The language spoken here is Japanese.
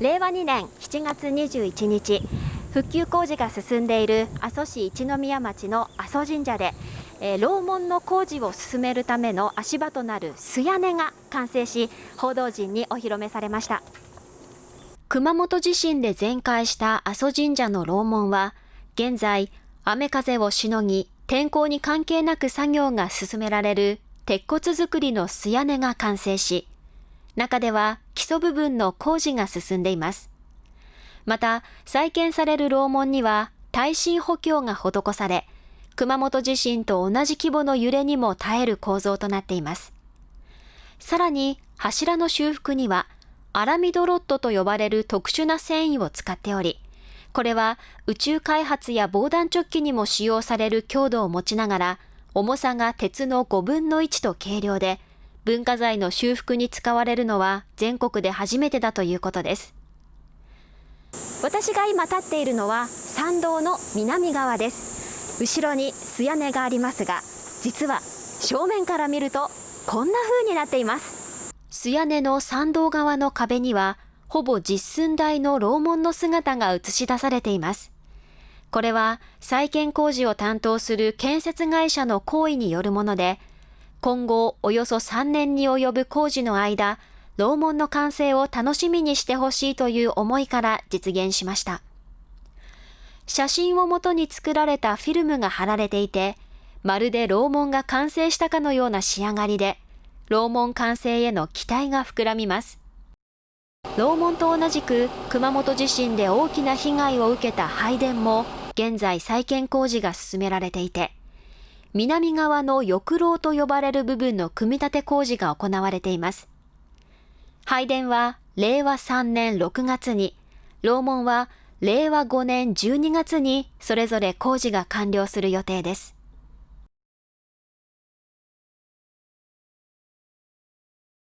令和2年7月21日復旧工事が進んでいる阿蘇市一宮町の阿蘇神社で、えー、楼門の工事を進めるための足場となる素屋根が完成し報道陣にお披露目されました。熊本地震で全壊した阿蘇神社の楼門は現在雨風をしのぎ天候に関係なく作業が進められる鉄骨造りの素屋根が完成し中では基礎部分の工事が進んでいます。また、再建される楼門には耐震補強が施され、熊本地震と同じ規模の揺れにも耐える構造となっています。さらに、柱の修復には、アラミドロットと呼ばれる特殊な繊維を使っており、これは宇宙開発や防弾チョッキにも使用される強度を持ちながら、重さが鉄の5分の1と軽量で、文化財の修復に使われるのは全国で初めてだということです。私が今立っているのは参道の南側です。後ろに素屋根がありますが実は正面から見るとこんな風になっています。素屋根の参道側の壁にはほぼ実寸大の楼門の姿が映し出されています。これは再建工事を担当する建設会社の行為によるもので今後およそ3年に及ぶ工事の間、楼門の完成を楽しみにしてほしいという思いから実現しました。写真をもとに作られたフィルムが貼られていて、まるで楼門が完成したかのような仕上がりで、楼門完成への期待が膨らみます。楼門と同じく熊本地震で大きな被害を受けた拝殿も現在再建工事が進められていて、南側の翼廊と呼ばれる部分の組み立て工事が行われています。拝殿は令和3年6月に、楼門は令和5年12月にそれぞれ工事が完了する予定です。